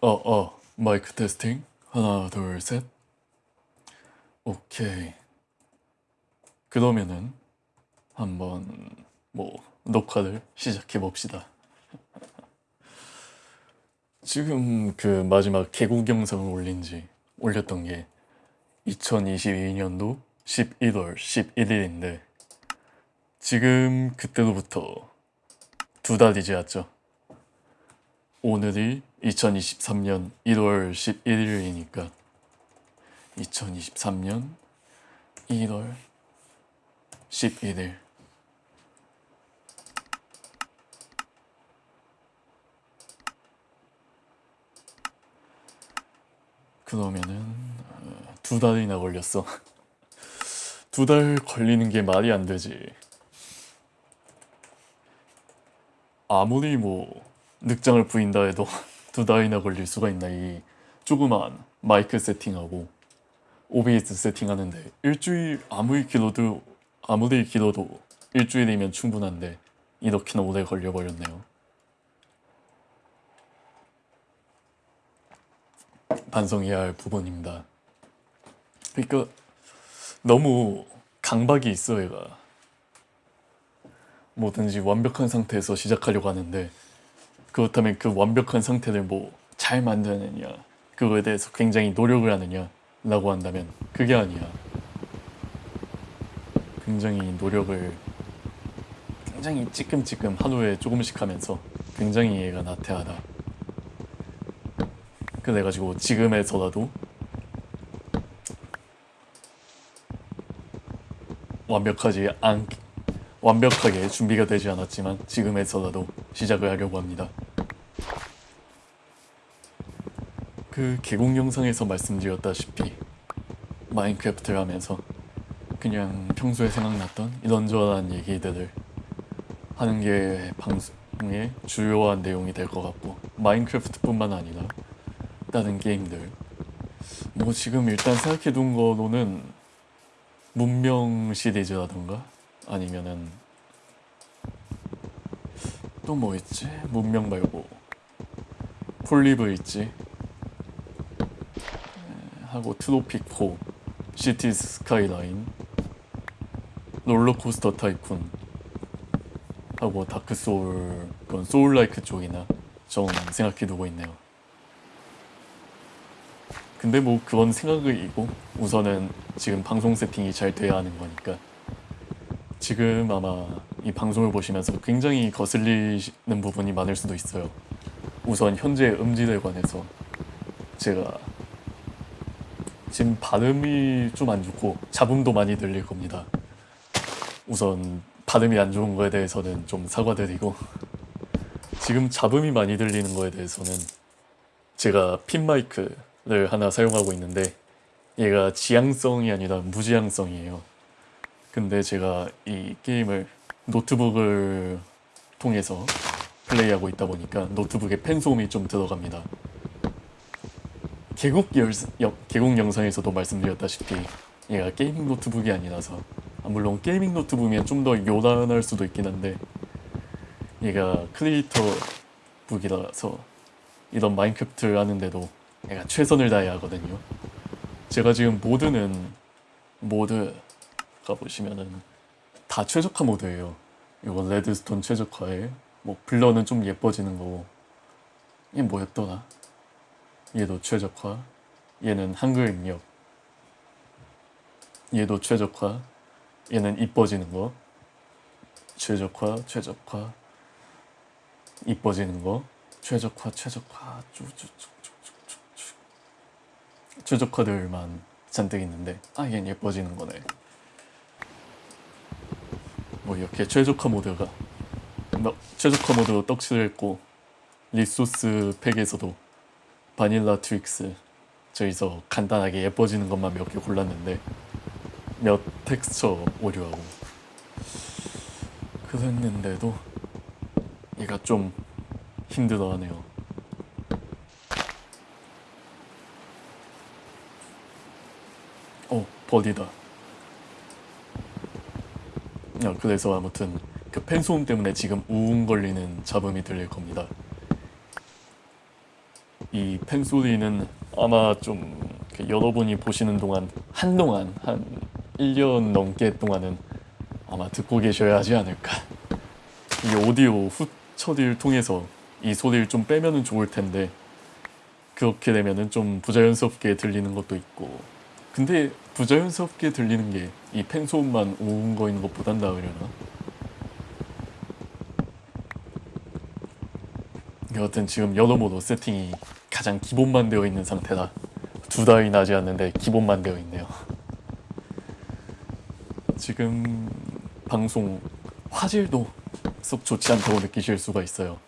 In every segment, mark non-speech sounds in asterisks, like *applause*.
어, 어, 마이크 테스팅. 하나, 둘, 셋. 오케이. 그러면은 한번 뭐 녹화를 시작해 봅시다. *laughs* 지금 그 마지막 개국 영상을 올린 지 올렸던 게 2022년도 11월 11일인데 지금 그때로부터 두 달이 지났죠. 오늘이 2023년 1월 11일이니까 2023년 1월 11일 그러면은 어, 두 달이나 걸렸어. *laughs* 두 달 걸리는 게 말이 안 되지. 아무리 뭐 늑장을 부인다 해도 *laughs* 두 달이나 걸릴 수가 있나 이 조그만 마이크 세팅하고 OBS 세팅하는데 일주일 아무리 길어도 아무리 길어도 일주일이면 충분한데 이렇게나 오래 걸려버렸네요. 반성해야 할 부분입니다. 그러니까 너무 강박이 있어 얘가 뭐든지 완벽한 상태에서 시작하려고 하는데 그렇다면 그 완벽한 상태를 뭐 잘 만드느냐 그거에 대해서 굉장히 노력을 하느냐 라고 한다면 그게 아니야 굉장히 노력을 굉장히 찌끔찌끔 하루에 조금씩 하면서 굉장히 얘가 나태하다 그래가지고 지금에서라도 완벽하지 않 완벽하게 준비가 되지 않았지만 지금에서라도 시작을 하려고 합니다. 그 개공 영상에서 말씀드렸다시피 마인크래프트를 하면서 그냥 평소에 생각났던 이런저런 얘기들을 하는 게 방송의 주요한 내용이 될 것 같고 마인크래프트뿐만 아니라 다른 게임들 뭐 지금 일단 생각해둔 거로는 문명 시리즈라던가 아니면은 또 뭐 있지? 문명 말고 Poly Bridge 하고 Tropico Cities Skylines RollerCoaster Tycoon 하고 Dark Souls 그런 soullike 쪽이나 좀 생각해두고 있네요. 근데 뭐 그건 생각이고 우선은 지금 방송 세팅이 잘 돼야 하는 거니까. 지금 아마 이 방송을 보시면서 굉장히 거슬리는 부분이 많을 수도 있어요. 우선 현재 음질에 관해서 제가 지금 발음이 좀 안 좋고 잡음도 많이 들릴 겁니다. 우선 발음이 안 좋은 거에 대해서는 좀 사과드리고 지금 잡음이 많이 들리는 거에 대해서는 제가 핀 마이크 를 하나 사용하고 있는데 얘가 지향성이 아니라 무지향성이에요. 근데 제가 이 게임을 노트북을 통해서 플레이하고 있다 보니까 노트북에 팬 소음이 좀 들어갑니다 개국, 열, 여, 개국 영상에서도 말씀드렸다시피 얘가 gaming 노트북이 아니라서 아, 물론 gaming 노트북이면 좀 더 요란할 수도 있긴 한데 얘가 creator book이라서 이런 마인크래프트를 하는데도 내가 최선을 다해야 하거든요. 제가 지금 모드는 모드 가보시면은 다 최적화 모드예요. 이거 redstone 최적화에 뭐 blur는 좀 예뻐지는 거고. 이게 뭐였더라 얘도 최적화. 얘는 한글 입력. 얘도 최적화. 얘는 이뻐지는 거. 최적화 최적화. 이뻐지는 거. 최적화 최적화. 쭉쭉쭉 최적화들만 잔뜩 있는데 아 얘는 예뻐지는 거네. 뭐 이렇게 최적화 모드가 최적화 모드로 떡칠했고 resource pack에서도 Vanilla Tweaks. 저기서 간단하게 예뻐지는 것만 몇 개 골랐는데 몇 텍스처 오류하고. 그랬는데도 얘가 좀 힘들어하네요. 어 버디다. 야, 그래서 아무튼 그 펜소음 때문에 지금 우웅 걸리는 잡음이 들릴 겁니다 이 팬소리는 아마 좀그 여러분이 보시는 동안 한동안 한 1년 넘게 동안은 아마 듣고 계셔야 하지 않을까. 이 오디오 후 처리를 통해서 이 소리를 좀 빼면은 좋을 텐데 그렇게 되면은 좀 부자연스럽게 들리는 것도 있고 근데 부자연스럽게 들리는 게이 팬소음만 오은 거인 것보단 나으려나? 여하튼 지금 여러모로 세팅이 가장 기본만 되어 있는 상태다. 두 달이 나지 않는데 기본만 되어 있네요. 지금 방송 화질도 썩 좋지 않다고 느끼실 수가 있어요.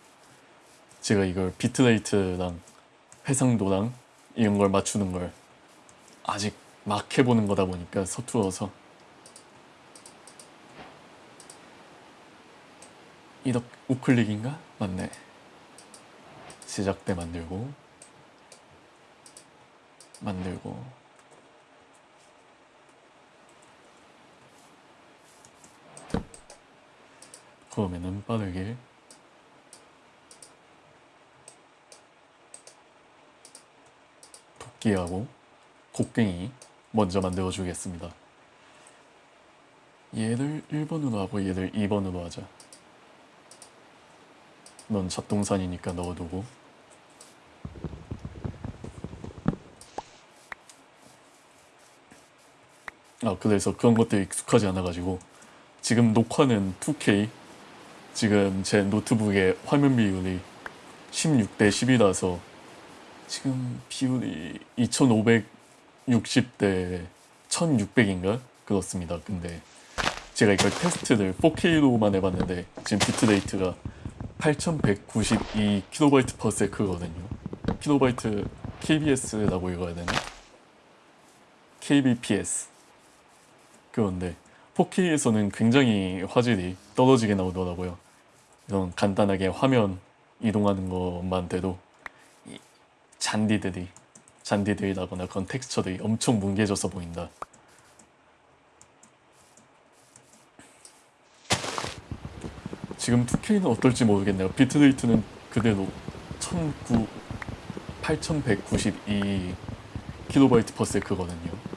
제가 이걸 비트레이트랑 해상도랑 이런 걸 맞추는 걸 아직 막 해보는 거다 보니까 서투어서. 이덕 우클릭인가? 맞네. 시작 때 만들고 만들고. 그러면은 빠르게 토끼하고 곡괭이 먼저 만들어 주겠습니다. 얘를 1번으로 하고 얘를 2번으로 하자. 넌 잡동산이니까 넣어두고 아 그래서 그런 것들이 익숙하지 않아가지고 지금 녹화는 2K 지금 제 노트북의 화면 비율이 16대 10이라서 지금 비율이 2560대 1600인가? 그렇습니다. 근데 제가 이걸 테스트를 4K로만 해봤는데 지금 비트레이트가 8192kB/s거든요. 킬로바이트 KBS라고 읽어야 되나? KBPS 그런데 4K에서는 굉장히 화질이 떨어지게 나오더라고요. 이런 간단하게 화면 이동하는 것만 돼도 이 잔디들이 잔디들이라거나 그런 텍스처들이 엄청 뭉개져서 보인다. 지금 2K는 어떨지 모르겠네요. bitrate는 그대로 1009 8192 킬로바이트 per sec거든요.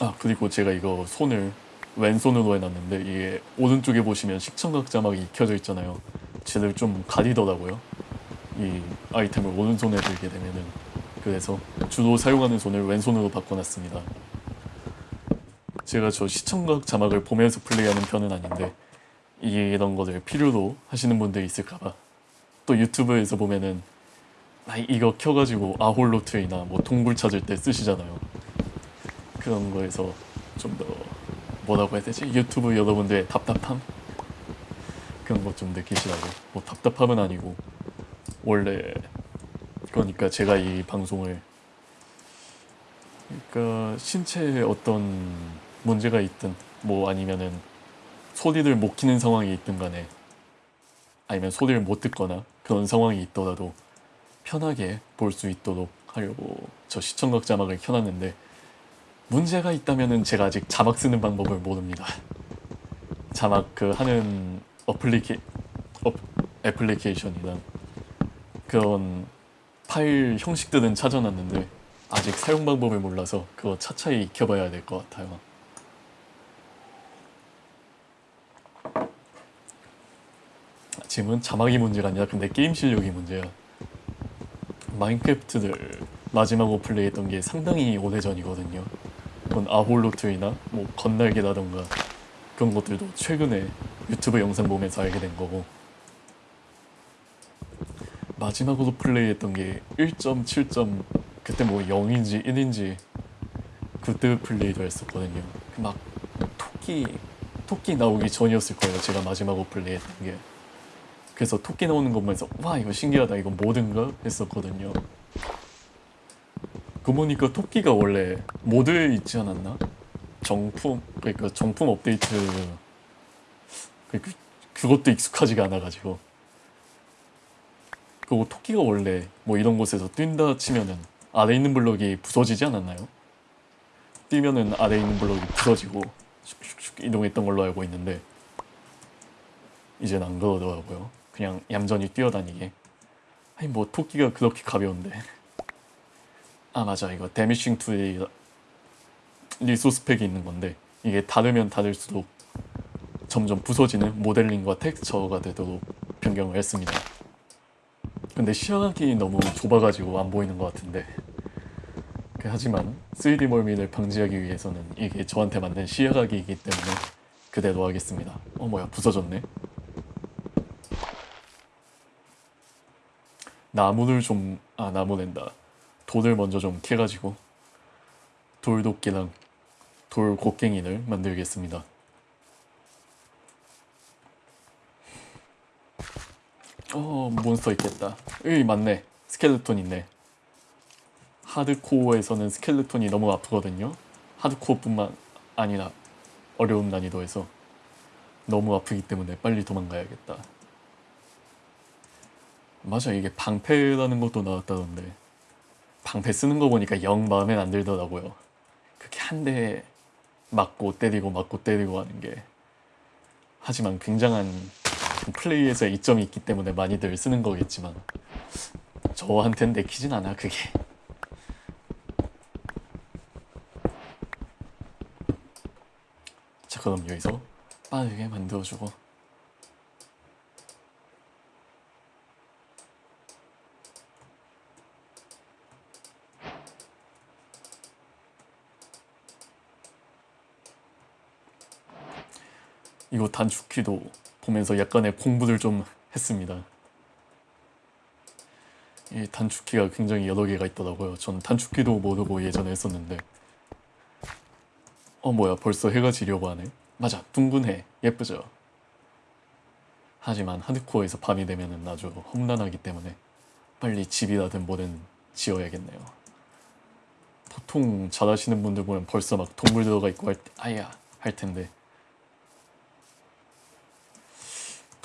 아 그리고 제가 이거 손을 왼손으로 해놨는데 이게 오른쪽에 보시면 시청각 자막이 익혀져 있잖아요. 쟤를 좀 가리더라고요. 이 아이템을 오른손에 들게 되면은. 그래서 주로 사용하는 손을 왼손으로 바꿔놨습니다. 제가 저 시청각 자막을 보면서 플레이하는 편은 아닌데 이런 거를 필요로 하시는 분들이 있을까봐. 또 유튜브에서 보면은 아 이거 켜가지고 아홀로트이나 뭐 동굴 찾을 때 쓰시잖아요 그런 거에서 좀 더 뭐라고 해야 되지? 유튜브 여러분들의 답답함? 그런 거좀 느끼시라고 뭐 답답함은 아니고 원래 그러니까 제가 이 방송을 그러니까 신체에 어떤 문제가 있든 뭐 아니면은 소리를 못 키는 상황이 있든 간에 아니면 소리를 못 듣거나 그런 상황이 있더라도 편하게 볼 수 있도록 하려고 저 시청각 자막을 켜놨는데 문제가 있다면은 제가 아직 자막 쓰는 방법을 모릅니다. 자막 그 하는 어플리케 어, 애플리케이션이나 그런 파일 형식들은 찾아놨는데 아직 사용 방법을 몰라서 그거 차차히 익혀봐야 될 것 같아요. 지금은 자막이 문제가 아니라 근데 게임 실력이 문제야. 마인크래프트를 마지막으로 플레이했던 게 상당히 오래전이거든요. 그런 아홀로트이나 뭐 건날개라던가 그런 것들도 최근에 유튜브 영상 보면서 알게 된 거고. 마지막으로 플레이했던 게 1.7. 그때 뭐 0인지 1인지 그때 플레이도 했었거든요. 막 토끼 토끼 나오기 전이었을 거예요 제가 마지막으로 플레이했던 게. 그래서 토끼 나오는 거 보면서 와 이거 신기하다. 이거 뭐든가? 했었거든요 그 보니까 토끼가 원래 모드에 있지 않았나? 정품 그러니까 정품 업데이트 그, 그것도 익숙하지가 않아가지고 그리고 토끼가 원래 뭐 이런 곳에서 뛴다 치면은 아래 있는 블럭이 부서지지 않았나요? 뛰면은 아래 있는 블럭이 부서지고 슉슉슉 이동했던 걸로 알고 있는데 이젠 안 그러더라고요. 그냥 얌전히 뛰어다니게. 아니 뭐 토끼가 그렇게 가벼운데. 아 맞아 이거 Diminishing Tools의 resource pack이 있는 건데 이게 닳으면 닳을수록 점점 부서지는 모델링과 텍스처가 되도록 변경을 했습니다. 근데 시야각이 너무 좁아가지고 안 보이는 것 같은데 그 하지만 3D 멀미를 방지하기 위해서는 이게 저한테 맞는 시야각이기 때문에 그대로 하겠습니다. 어 뭐야 부서졌네. 나무를 좀 아 나무랜다. 돌을 먼저 좀 캐가지고 돌도끼랑 돌 곡괭이를 만들겠습니다. 어 몬스터 있겠다. 으이 맞네. 스켈레톤 있네. 하드코어에서는 스켈레톤이 너무 아프거든요. 하드코어뿐만 아니라 어려운 난이도에서 너무 아프기 때문에 빨리 도망가야겠다. 맞아 이게 방패라는 것도 나왔다던데 방패 쓰는 거 보니까 영 마음에 안 들더라고요. 그렇게 한 대 맞고 때리고 맞고 때리고 하는 게 하지만 굉장한 플레이에서의 이점이 있기 때문에 많이들 쓰는 거겠지만 저한텐 내키진 않아 그게. 자 그럼 여기서 빠르게 만들어주고 이거 단축키도 보면서 약간의 공부를 좀 했습니다. 이 단축키가 굉장히 여러 개가 있더라고요. 전 단축키도 모르고 예전에 했었는데 어 뭐야 벌써 해가 지려고 하네. 맞아 둥근 해 예쁘죠. 하지만 하드코어에서 밤이 되면은 아주 험난하기 때문에 빨리 집이라든 뭐든 지어야겠네요. 보통 잘하시는 분들 보면 벌써 막 동물 들어가 있고 할 때, 아야 할 텐데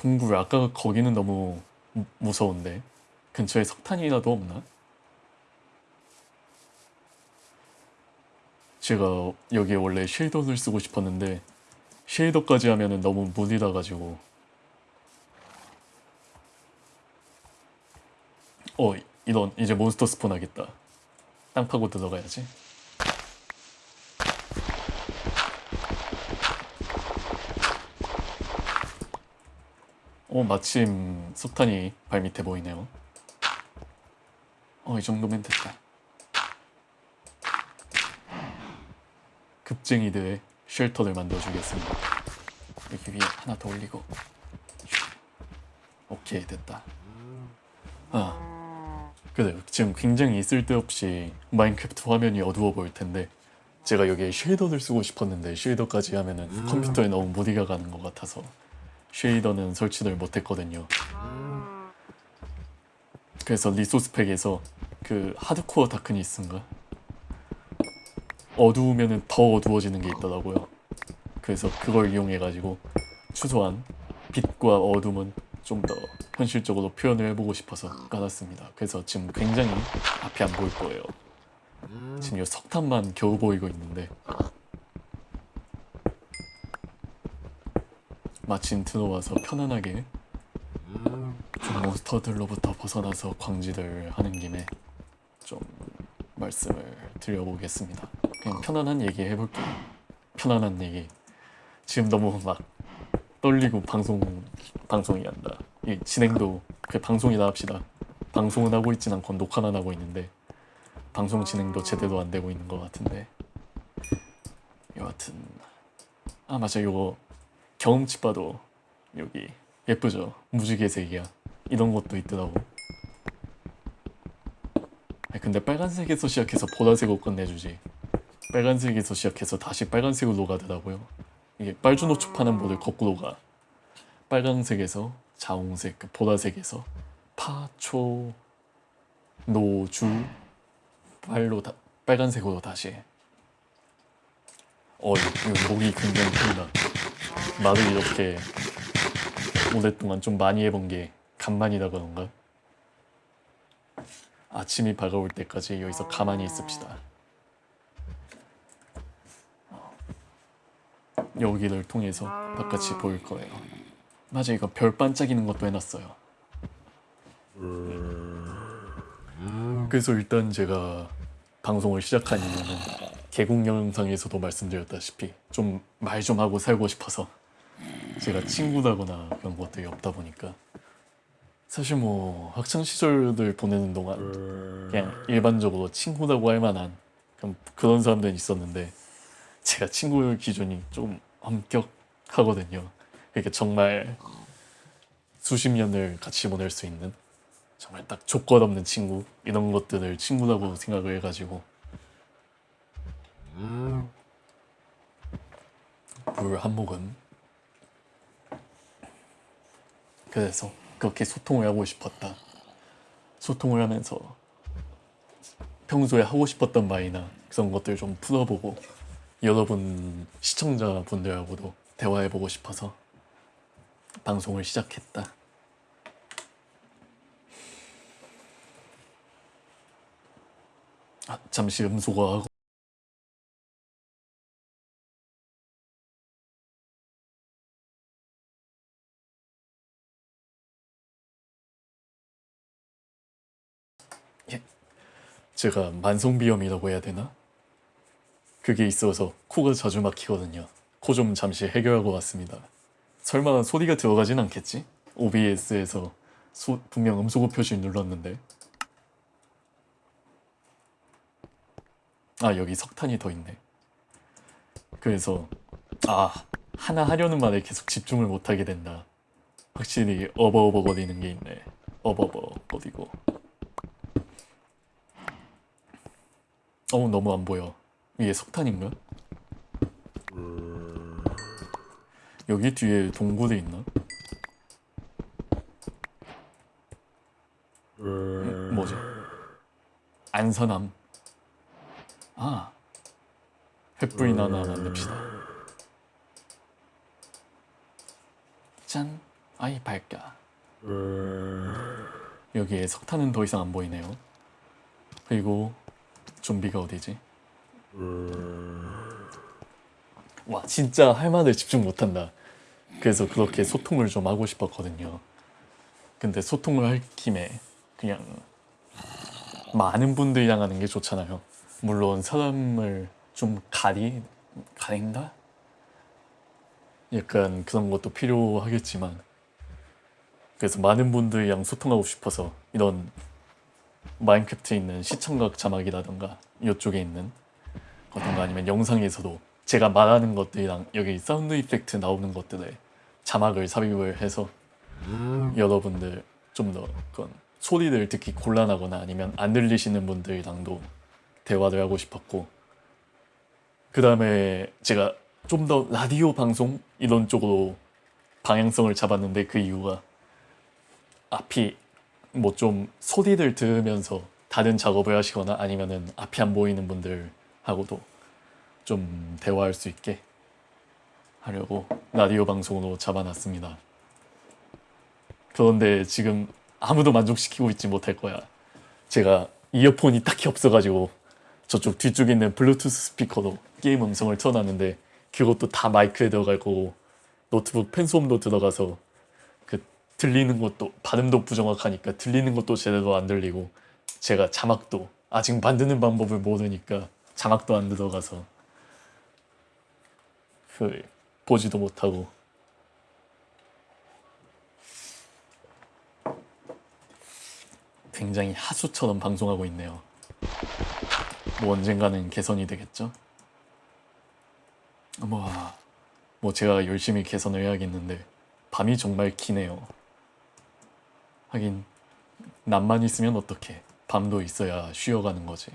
동굴 아까 거기는 너무 무- 무서운데. 근처에 석탄이라도 없나? 제가 여기에 원래 쉐이더를 쓰고 싶었는데 쉐이더까지 하면은 너무 무리라 가지고. 어 이런 이제 몬스터 스폰 하겠다. 땅 파고 들어가야지 어 마침 석탄이 발밑에 보이네요. 어 이 정도면 됐다. 급쟁이들의 쉘터를 만들어주겠습니다. 여기 위에 하나 더 올리고. 오케이 됐다. 아 그래요 지금 굉장히 쓸데없이 마인크래프트 화면이 어두워 보일 텐데 제가 여기에 shader를 쓰고 싶었는데 shader까지 하면은 컴퓨터에 너무 무리가 가는 것 같아서 shader는 설치를 못했거든요. 그래서 resource pack에서 그 Hardcore Darkness인가 어두우면은 더 어두워지는 게 있더라고요. 그래서 그걸 이용해가지고 최소한 빛과 어둠은 좀 더 현실적으로 표현을 해보고 싶어서 깔았습니다. 그래서 지금 굉장히 앞이 안 보일 거예요. 지금 이 석탄만 겨우 보이고 있는데 마침 들어와서 편안하게 좀 몬스터들로부터 벗어나서 광질을 하는 김에 좀 말씀을 드려보겠습니다. 그냥 편안한 얘기 해볼게요. 편안한 얘기. 지금 너무 막 떨리고 방송 방송이 한다. 이 진행도 그 방송이다 합시다. 방송은 하고 있진 않고 녹화만 하고 있는데 방송 진행도 제대로 안 되고 있는 것 같은데 여하튼 아 맞아 요거 경험치 봐도 여기 예쁘죠? 무지개색이야. 이런 것도 있더라고. 근데 빨간색에서 시작해서 보라색으로 끝내주지. 빨간색에서 시작해서 다시 빨간색으로 가더라고요. 이게 빨주노초 파는 모델 거꾸로 가? 빨간색에서 자홍색 그 보라색에서 파초 노주 빨로 다, 빨간색으로 다시. 어 이거 목이 굉장히 큰다 말을 이렇게 오랫동안 좀 많이 해본 게 간만이다 그런가? 아침이 밝아올 때까지 여기서 가만히 있읍시다. 여기를 통해서 바깥이 보일 거예요. 맞아 이거 별 반짝이는 것도 해놨어요. 그래서 일단 제가 방송을 시작한 이유는 개국 영상에서도 말씀드렸다시피 좀말좀 하고 살고 싶어서 제가 친구다거나 그런 것들이 없다 보니까 사실 뭐 학창 시절들 보내는 동안 그냥 일반적으로 친구라고 할 만한 그런 사람들은 있었는데 제가 친구 기준이 좀 엄격하거든요. 그러니까 정말 수십 년을 같이 보낼 수 있는 정말 딱 조건 없는 친구 이런 것들을 친구라고 생각을 해가지고 물한 모금. 그래서 그렇게 소통을 하고 싶었다. 소통을 하면서 평소에 하고 싶었던 말이나 그런 것들 좀 풀어보고 여러분 시청자분들하고도 대화해보고 싶어서 방송을 시작했다. 아, 잠시 음소거하고 제가 만성비염이라고 해야 되나? 그게 있어서 코가 자주 막히거든요. 코 좀 잠시 해결하고 왔습니다. 설마 소리가 들어가진 않겠지? OBS에서 소, 분명 음소거 표시 눌렀는데 아 여기 석탄이 더 있네. 그래서 아 하나 하려는 말에 계속 집중을 못하게 된다. 확실히 어버어버 거리는 게 있네. 어버버 거리고. 어 너무 안 보여. 위에 석탄인가? 여기 뒤에 동굴이 있나? 음, 뭐지? 안선암. 아, 횃불이나 하나 만듭시다. 짠, 아이 밝까. 여기에 석탄은 더 이상 안 보이네요. 그리고 좀비가 어디지? 와 진짜 할 말을 집중 못한다. 그래서 그렇게 소통을 좀 하고 싶었거든요. 근데 소통을 할 김에 그냥 많은 분들이랑 하는 게 좋잖아요. 물론 사람을 좀 가리 가린다? 약간 그런 것도 필요하겠지만 그래서 많은 분들이랑 소통하고 싶어서 이런 마인크래프트에 있는 시청각 자막이라던가 이쪽에 있는 어떤가 아니면 영상에서도 제가 말하는 것들이랑 여기 사운드 이펙트 나오는 것들에 자막을 삽입을 해서 여러분들 좀 더 그런 소리를 듣기 곤란하거나 아니면 안 들리시는 분들이랑도 대화를 하고 싶었고 그 다음에 제가 좀 더 라디오 방송 이런 쪽으로 방향성을 잡았는데 그 이유가 앞이 뭐 좀 소리를 들으면서 다른 작업을 하시거나 아니면은 앞이 안 보이는 분들하고도 좀 대화할 수 있게 하려고 라디오 방송으로 잡아놨습니다. 그런데 지금 아무도 만족시키고 있지 못할 거야. 제가 이어폰이 딱히 없어가지고 저쪽 뒤쪽에 있는 블루투스 스피커로 게임 음성을 틀어놨는데 그것도 다 마이크에 들어갈 거고 노트북 펜소음도 들어가서 그 들리는 것도 발음도 부정확하니까 들리는 것도 제대로 안 들리고 제가 자막도 아직 만드는 방법을 모르니까 자막도 안 들어가서 그 보지도 못하고 굉장히 하수처럼 방송하고 있네요. 뭐 언젠가는 개선이 되겠죠? 뭐, 뭐 제가 열심히 개선을 해야겠는데 밤이 정말 기네요. 하긴 낮만 있으면 어떡해. 밤도 있어야 쉬어가는 거지.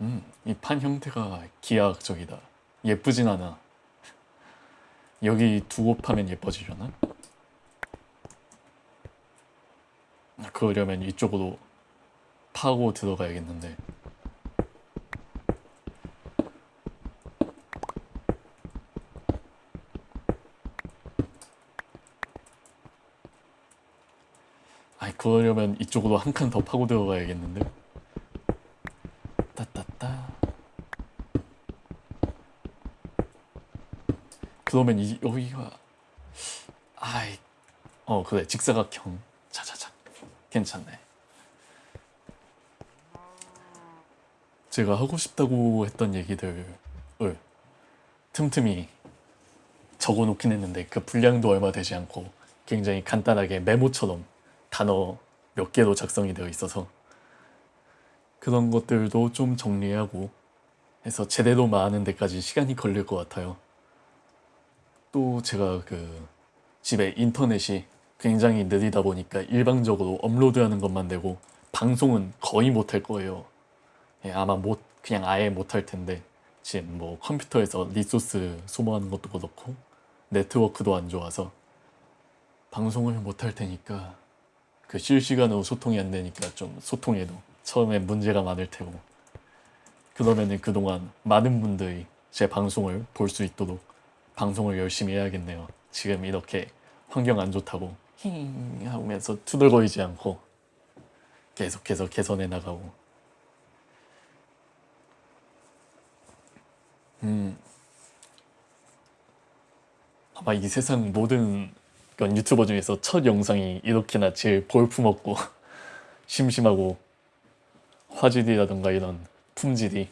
음, 이 판 형태가 기하학적이다. 예쁘진 않아. 여기 두고 파면 예뻐지려나? 그러려면 이쪽으로 파고 들어가야겠는데 그러려면 이쪽으로 한 칸 더 파고 들어가야겠는데? 따따따. 그러면 이 여기가 아이 어 그래. 직사각형 자자자 괜찮네. 제가 하고 싶다고 했던 얘기들을 틈틈이 적어놓긴 했는데 그 분량도 얼마 되지 않고 굉장히 간단하게 메모처럼 단어 몇 개로 작성이 되어 있어서 그런 것들도 좀 정리하고 해서 제대로 말하는 데까지 시간이 걸릴 것 같아요. 또 제가 그 집에 인터넷이 굉장히 느리다 보니까 일방적으로 업로드하는 것만 되고 방송은 거의 못 할 거예요. 예, 아마 못 그냥 아예 못 할 텐데 지금 뭐 컴퓨터에서 리소스 소모하는 것도 그렇고 네트워크도 안 좋아서 방송을 못 할 테니까 그 실시간으로 소통이 안 되니까 좀 소통에도 처음에 문제가 많을 테고 그러면은 그동안 많은 분들이 제 방송을 볼 수 있도록 방송을 열심히 해야겠네요. 지금 이렇게 환경 안 좋다고 힝 하면서 투덜거리지 않고 계속해서 개선해 나가고 음 아마 이 세상 모든 그런 유튜버 중에서 첫 영상이 이렇게나 제일 볼품없고 *laughs* 심심하고 화질이라던가 이런 품질이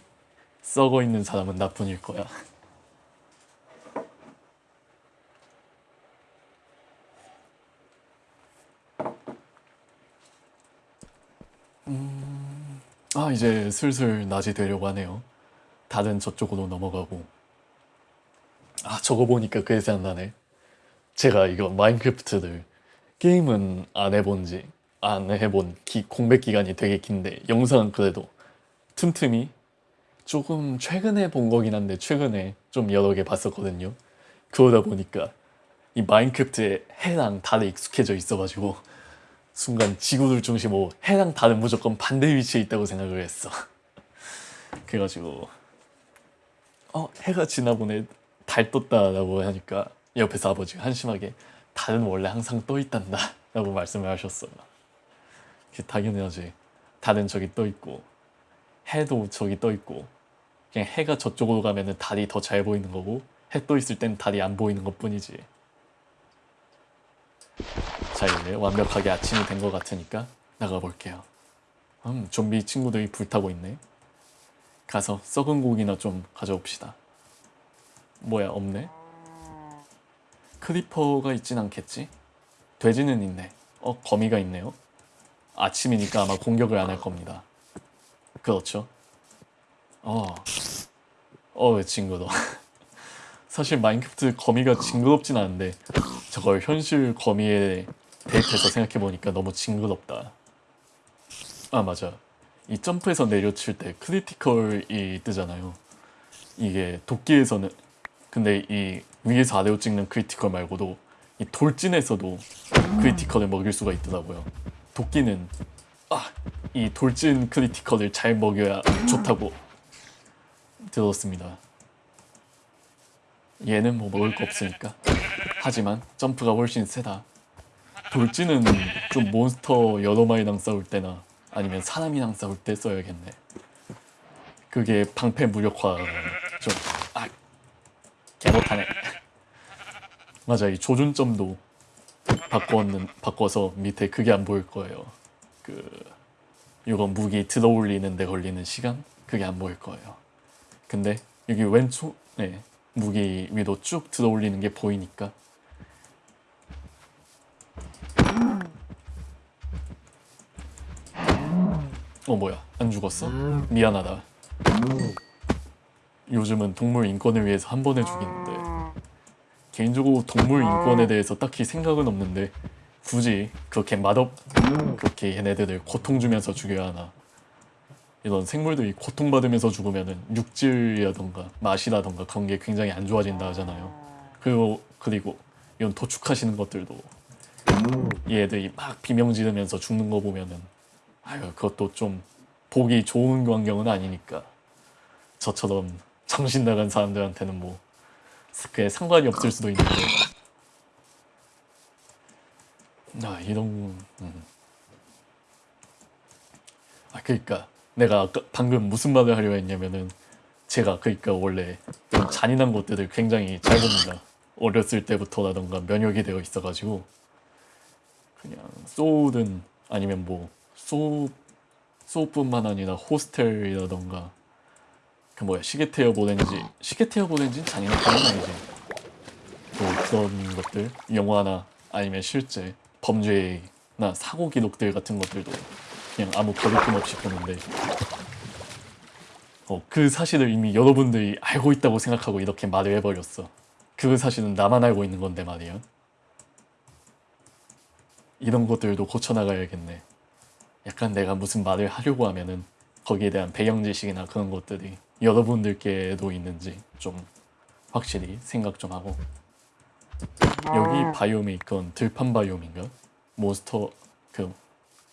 썩어 있는 사람은 나뿐일 거야. 음, 아 이제 슬슬 낮이 되려고 하네요. 다른 저쪽으로 넘어가고. 아 저거 보니까 그게 생각나네. 제가 이거 마인크래프트를 게임은 안 해본 지 안 해본 기, 공백 기간이 되게 긴데 영상은 그래도 틈틈이 조금 최근에 본 거긴 한데 최근에 좀 여러 개 봤었거든요. 그러다 보니까 이 마인크래프트에 해랑 달에 익숙해져 있어가지고 순간 지구를 중심으로 해랑 달은 무조건 반대 위치에 있다고 생각을 했어. *laughs* 그래가지고 어 해가 지나보네 달 떴다라고 하니까 옆에서 아버지가 한심하게 달은 원래 항상 떠 있단다 라고 말씀을 하셨어요. 당연하지. 달은 저기 떠 있고 해도 저기 떠 있고 그냥 해가 저쪽으로 가면 은 달이 더 잘 보이는 거고 해 떠 있을 땐 달이 안 보이는 것 뿐이지. 자 이제 완벽하게 아침이 된 것 같으니까 나가볼게요. 음 좀비 친구들이 불타고 있네. 가서 썩은 고기나 좀 가져옵시다. 뭐야 없네? 크리퍼가 있진 않겠지? 돼지는 있네. 어 거미가 있네요. 아침이니까 아마 공격을 안 할 겁니다. 그렇죠. 어, 어, 징그러. *laughs* 사실 마인크래프트 거미가 징그럽진 않은데 저걸 현실 거미에 대입해서 생각해보니까 너무 징그럽다. 아 맞아. 이 점프해서 내려칠 때 critical이 뜨잖아요. 이게 도끼에서는 근데 이 위에서 아래로 찍는 critical 말고도 이 돌진에서도 critical을 먹일 수가 있더라고요. 도끼는 아, 이 돌진 critical을 잘 먹여야 좋다고 들었습니다. 얘는 뭐 먹을 거 없으니까. 하지만 점프가 훨씬 세다. 돌진은 좀 몬스터 여러 마리랑 싸울 때나 아니면 사람이랑 싸울 때 써야겠네. 그게 방패 무력화 좀 아, 개못하네. 맞아, 이 조준점도 바꿨는 바꿔서 밑에 그게 안 보일 거예요. 그 이거 무기 들어올리는데 걸리는 시간 그게 안 보일 거예요. 근데 여기 왼쪽 네 무기 위로 쭉 들어올리는 게 보이니까 어 뭐야 안 죽었어? 미안하다. 요즘은 동물 인권을 위해서 한 번에 죽이는데 개인적으로 동물 인권에 대해서 딱히 생각은 없는데 굳이 그렇게 맛없 그렇게 얘네들을 고통 주면서 죽여야 하나. 이런 생물들이 고통받으면서 죽으면은 육질이라던가 맛이라던가 그런 게 굉장히 안 좋아진다 하잖아요. 그리고 그리고 이런 도축하시는 것들도 얘들이 막 비명 지르면서 죽는 거 보면은 아유 그것도 좀 보기 좋은 광경은 아니니까. 저처럼 정신 나간 사람들한테는 뭐 그게 상관이 없을 수도 있는데 아 이런 음. 아 그러니까 내가 아까 방금 무슨 말을 하려 했냐면은 제가 그러니까 원래 잔인한 것들을 굉장히 잘 봅니다 어렸을 때부터라던가 면역이 되어 있어가지고 그냥 소우든 아니면 뭐 소우 소우뿐만 아니라 호스텔이라던가 그 뭐야 시계테 어 보낸지 시계테 어 보낸지는 잔인한 건 아니지. 또 그런 것들 영화나 아니면 실제 범죄나 사고 기록들 같은 것들도 그냥 아무 거리낌 없이 보는데. 어, 그 사실을 이미 여러분들이 알고 있다고 생각하고 이렇게 말을 해버렸어. 그 사실은 나만 알고 있는 건데 말이야. 이런 것들도 고쳐나가야겠네. 약간 내가 무슨 말을 하려고 하면은 거기에 대한 배경 지식이나 그런 것들이 여러분들께도 있는지 좀 확실히 생각 좀 하고 여기 바이옴이 그건 들판 바이옴인가? 몬스터 그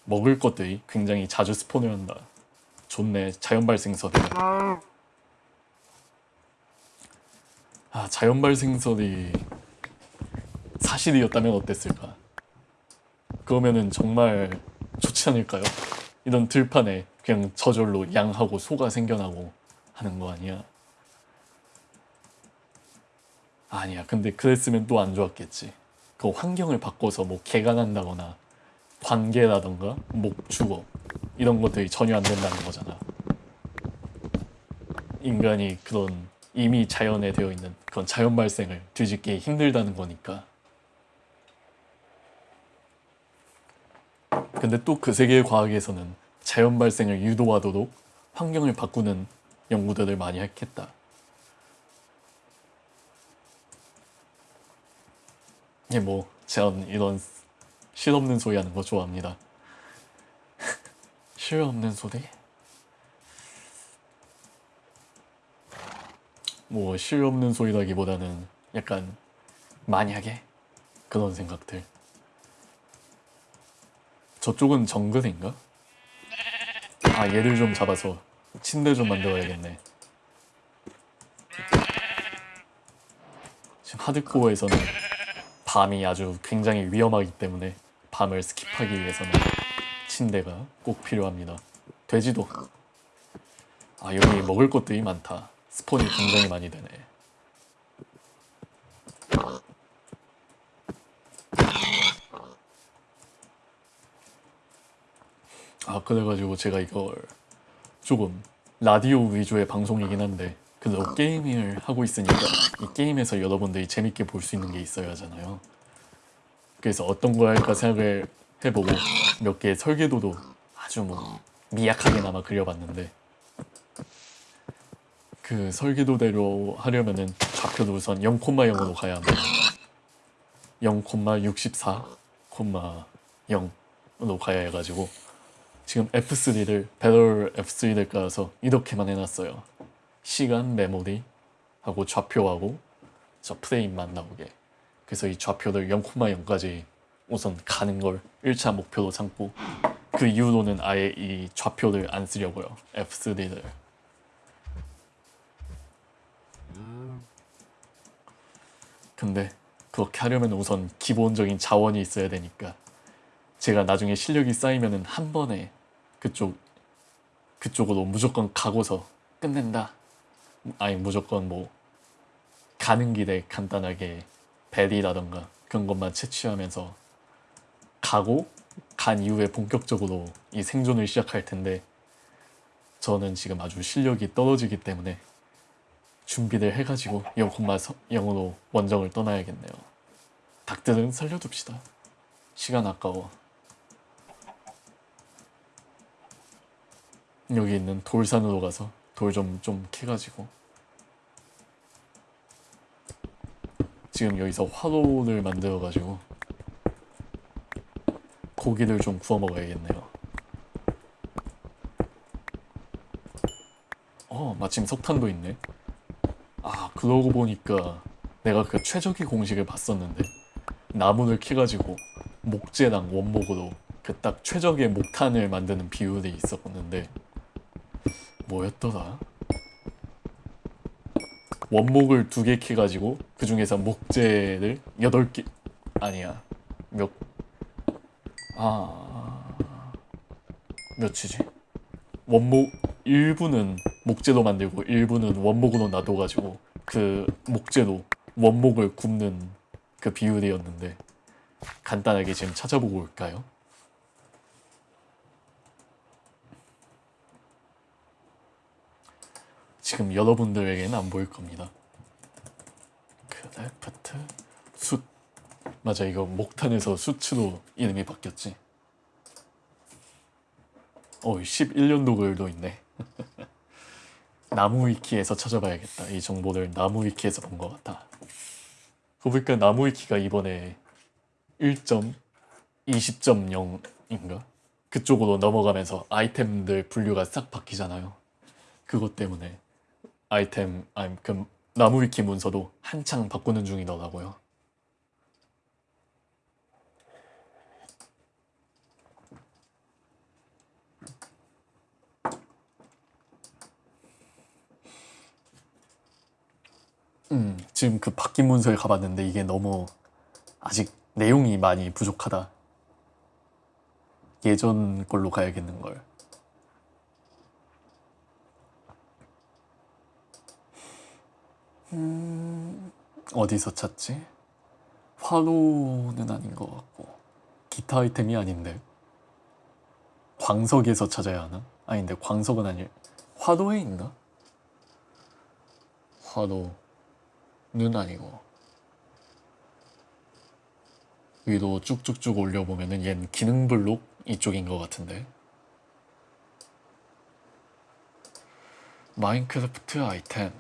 먹을 것들이 굉장히 자주 스폰을 한다. 좋네 자연 발생설이. 아 자연 발생설이 사실이었다면 어땠을까? 그러면은 정말 좋지 않을까요? 이런 들판에 그냥 저절로 양하고 소가 생겨나고 하는 거 아니야? 아니야. 근데 그랬으면 또 안 좋았겠지. 그 환경을 바꿔서 뭐 개가 난다거나 관계라던가 목축어 이런 것들이 전혀 안 된다는 거잖아. 인간이 그런 이미 자연에 되어 있는 그런 자연 발생을 뒤집기 힘들다는 거니까. 근데 또 그 세계의 과학에서는 자연 발생을 유도하도록 환경을 바꾸는 연구들을 많이 했겠다. 예, 뭐, 전 이런 실 없는 소리 하는 거 좋아합니다. *laughs* 실 없는 소리? 뭐, 실 없는 소리라기보다는 약간 만약에 그런 생각들. 저쪽은 정글인가? 아, 얘를 좀 잡아서 침대 좀 만들어야겠네. 지금 하드코어에서는 밤이 아주 굉장히 위험하기 때문에 밤을 skip하기 위해서는 침대가 꼭 필요합니다. 돼지도 아 여기 먹을 것들이 많다. spawn이 굉장히 많이 되네. 아 그래가지고 제가 이걸 조금 라디오 위주의 방송이긴 한데 그래도 게임을 하고 있으니까 이 게임에서 여러분들이 재밌게 볼 수 있는 게 있어야 하잖아요. 그래서 어떤 걸 할까 생각을 해보고 몇 개의 설계도도 아주 뭐 미약하게나마 그려봤는데 그 설계도대로 하려면은 좌표도 우선 0,0으로 가야 합니다. 0,64,0으로 가야 해가지고 지금 F3를 배럴 F3를 깔아서 이렇게만 해놨어요. 시간 메모리 하고 좌표하고 저 프레임만 나오게 그래서 이 좌표를 0,0까지 우선 가는 걸 1차 목표로 삼고 그 이후로는 아예 이 좌표를 안 쓰려고요 F3를 근데 그렇게 하려면 우선 기본적인 자원이 있어야 되니까 제가 나중에 실력이 쌓이면은 한 번에 그쪽 그쪽으로 무조건 가고서 끝낸다 아니 무조건 뭐 가는 길에 간단하게 벨이라던가 그런 것만 채취하면서 가고 간 이후에 본격적으로 이 생존을 시작할 텐데 저는 지금 아주 실력이 떨어지기 때문에 준비를 해가지고 0,0으로 원정을 떠나야겠네요. 닭들은 살려둡시다. 시간 아까워. 여기 있는 돌산으로 가서 돌좀좀 캐가지고 지금 여기서 화로를 만들어가지고 고기를 좀 구워 먹어야겠네요. 어, 마침 석탄도 있네. 아, 그러고 보니까 내가 그 최적의 공식을 봤었는데 나무를 캐가지고 목재랑 원목으로 그 딱 최적의 목탄을 만드는 비율이 있었는데 뭐였더라? 원목을 두 개 캐가지고 그 중에서 목재를 여덟 개 아니야 몇 아... 몇이지? 원목 일부는 목재로 만들고 일부는 원목으로 놔둬가지고 그 목재로 원목을 굽는 그 비율이었는데 간단하게 지금 찾아보고 올까요? 지금 여러분들에게는 안 보일 겁니다. 크래프트 숯 맞아 이거 목탄에서 숯으로 이름이 바뀌었지. 어 11년도 글도 있네. *laughs* 나무 위키에서 찾아봐야겠다. 이 정보를 나무 위키에서 본 것. 그거 보니까 나무 위키가 이번에 1.20.0인가? 그쪽으로 넘어가면서 아이템들 분류가 싹 바뀌잖아요. 그것 때문에 아이템, 아니 그 나무 위키 문서도 한창 바꾸는 중이더라고요. 음, 지금 그 바뀐 문서에 가봤는데 이게 너무 아직 내용이 많이 부족하다. 예전 걸로 가야겠는 걸. 음, 어디서 찾지? 화로는 아닌 것 같고 기타 아이템이 아닌데 광석에서 찾아야 하나? 아닌데 광석은 아닐 화로에 있나? 화로는 아니고 위로 쭉쭉쭉 올려보면은 얜 기능 블록 이쪽인 것 같은데 마인크래프트 아이템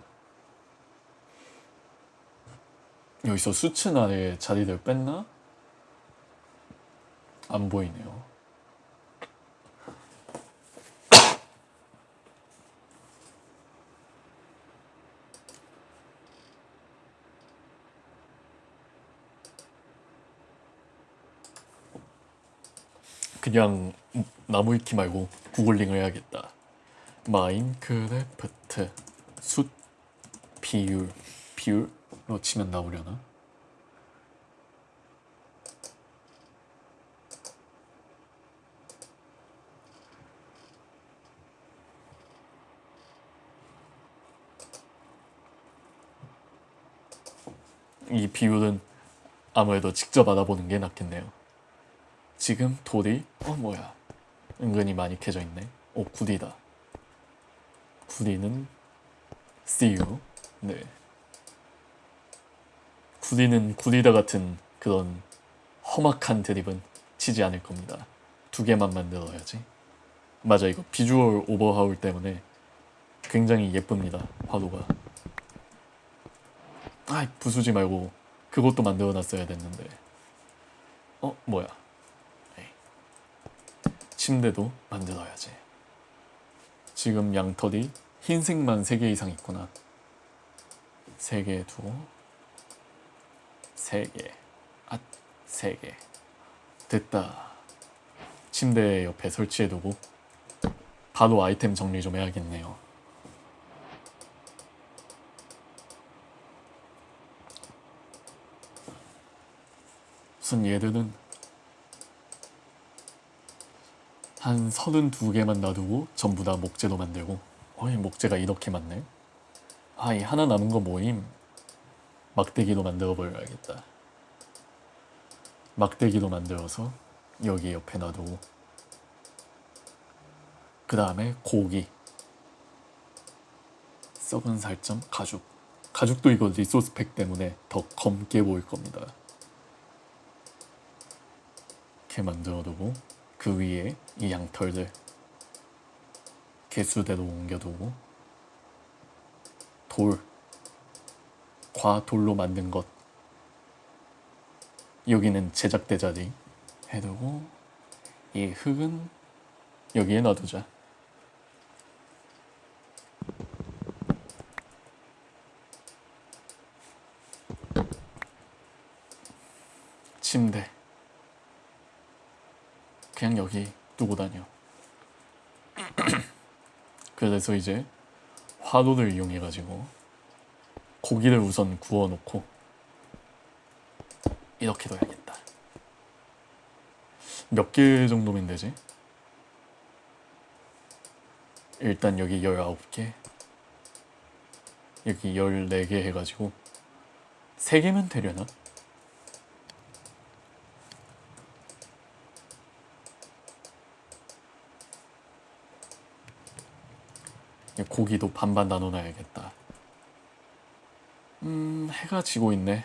여기서 수ችን 아래 자리를 뺐나? 안 보이네요. 그냥 나무 위키 말고 구글링을 해야겠다. 마인크래프트 숫 비율 비율 로 치면 나오려나? 이 비율은 아무래도 직접 알아보는 게 낫겠네요. 지금 돌이 어 뭐야 은근히 많이 캐져 있네. 오 구리다. 구리는 CU 네. 구리는 구리다 같은 그런 험악한 드립은 치지 않을 겁니다. 두 개만 만들어야지. 맞아 이거 비주얼 오버하울 때문에 굉장히 예쁩니다. 화도가. 아 부수지 말고 그것도 만들어 놨어야 됐는데. 어 뭐야. 에이. 침대도 만들어야지. 지금 양털이 흰색만 3개 이상 있구나. 3개 두고 3개 아 3개 됐다. 침대 옆에 설치해두고 바로 아이템 정리 좀 해야겠네요. 우선 얘들은 한 32개만 놔두고 전부 다 목재로 만들고 어이 목재가 이렇게 많네 아이 하나 남은 거 뭐임 막대기로 만들어 버려야겠다. 막대기로 만들어서 여기 옆에 놔두고. 그 다음에 고기. 썩은 살점 가죽. 가죽도 이거 리소스 팩 때문에 더 검게 보일 겁니다. 이렇게 만들어 두고 그 위에 이 양털들 개수대로 옮겨두고 돌 과 돌로 만든 것. 여기는 제작대 자리 해두고 이 흙은 여기에 놔두자. 침대. 그냥 여기 두고 다녀. *clears throat* 그래서 이제 화로를 이용해 가지고 고기를 우선 구워 놓고 이렇게 둬야겠다 몇 개 정도면 되지? 일단 여기 19개 여기 14개 해가지고 세 개면 되려나? 이 고기도 반반 나눠놔야겠다. 음, 해가 지고 있네.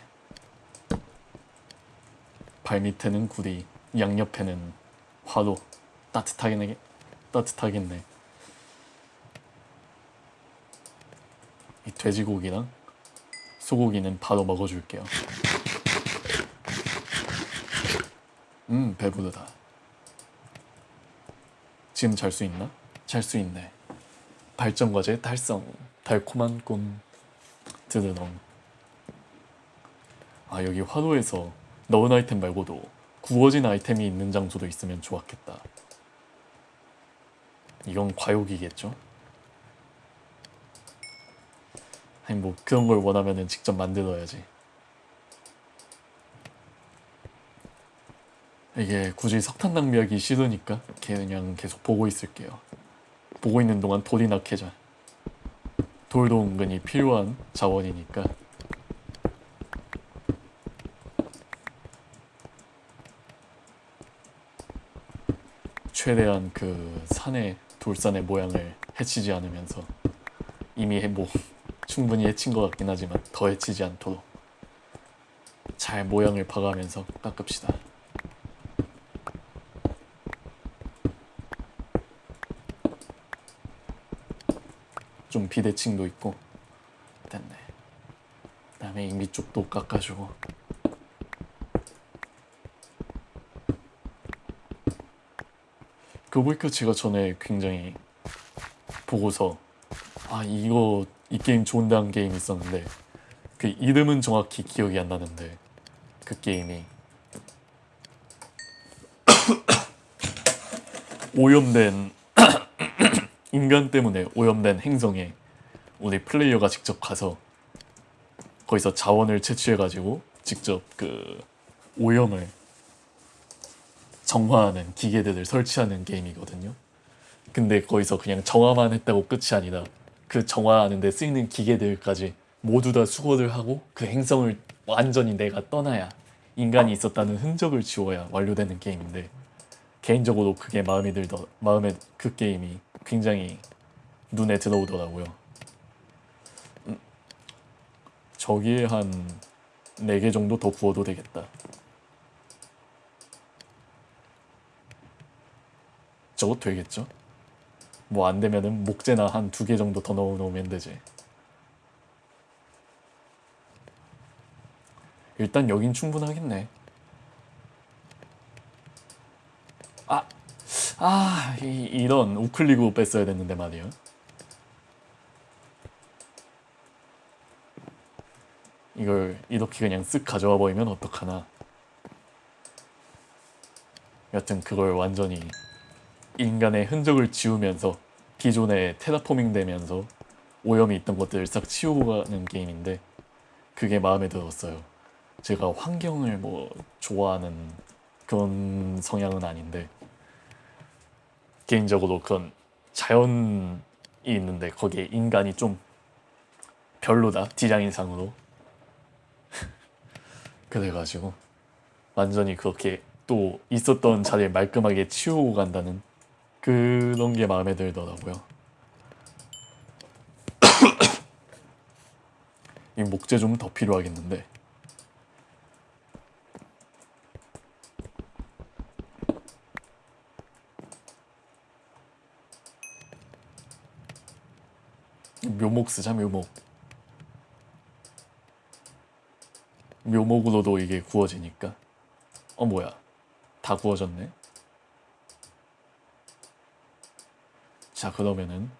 발 밑에는 구리, 양옆에는 화로. 따뜻하겠네. 따뜻하겠네. 이 돼지고기랑 소고기는 바로 먹어줄게요. 음, 배부르다. 지금 잘 수 있나? 잘 수 있네. 발전 과제 달성. 달콤한 꿈. 드르렁. 아, 여기 화로에서 넣은 아이템 말고도 구워진 아이템이 있는 장소도 있으면 좋았겠다. 이건 과욕이겠죠? 아니 뭐 그런 걸 원하면은 직접 만들어야지. 이게 굳이 석탄 낭비하기 싫으니까 그냥 계속 보고 있을게요. 보고 있는 동안 돌이나 캐자. 돌도 은근히 필요한 자원이니까. 최대한 그 산의 돌산의 모양을 해치지 않으면서 이미 해- 뭐 충분히 해친 것 같긴 하지만 더 해치지 않도록 잘 모양을 봐가면서 깎읍시다. 좀 비대칭도 있고. 됐네. 그 다음에 이 밑쪽도 깎아주고. 그거 보니까 제가 전에 굉장히 보고서 아 이거 이 게임 좋은다는 게임 있었는데 그 이름은 정확히 기억이 안 나는데 그 게임이. *coughs* 오염된 인간 때문에 오염된 행성에 우리 플레이어가 직접 가서 거기서 자원을 채취해가지고 직접 그 오염을 정화하는 기계들을 설치하는 게임이거든요. 근데 거기서 그냥 정화만 했다고 끝이 아니라 그 정화하는 데 쓰이는 기계들까지 모두 다 수거를 하고 그 행성을 완전히 내가 떠나야 인간이 있었다는 흔적을 지워야 완료되는 게임인데 개인적으로 그게 마음에 들더 마음에 그 게임이 굉장히 눈에 들어오더라고요. 음, 저기에 한 4개 정도 더 구워도 되겠다. 저거 되겠죠? 뭐 안 되면은 목재나 한 두 개 정도 더 넣어 놓으면 되지. 일단 여긴 충분하겠네. 아, 아, 이, 이런 우클릭으로 뺐어야 됐는데 말이야. 이걸 이렇게 그냥 쓱 가져와 버리면 어떡하나. 여튼 그걸 완전히 인간의 흔적을 지우면서 기존에 테라포밍 되면서 오염이 있던 것들을 싹 치우고 가는 게임인데 그게 마음에 들었어요. 제가 환경을 뭐 좋아하는 그런 성향은 아닌데 개인적으로 그런 자연이 있는데 거기에 인간이 좀 별로다 디자인상으로 *laughs* 그래가지고 완전히 그렇게 또 있었던 자리를 말끔하게 치우고 간다는 그런 게 마음에 들더라고요. *coughs* 이 목재 좀 더 필요하겠는데. 묘목 쓰자 묘목. 묘목으로도 이게 구워지니까. 어 뭐야? 다 구워졌네. 자 그러면은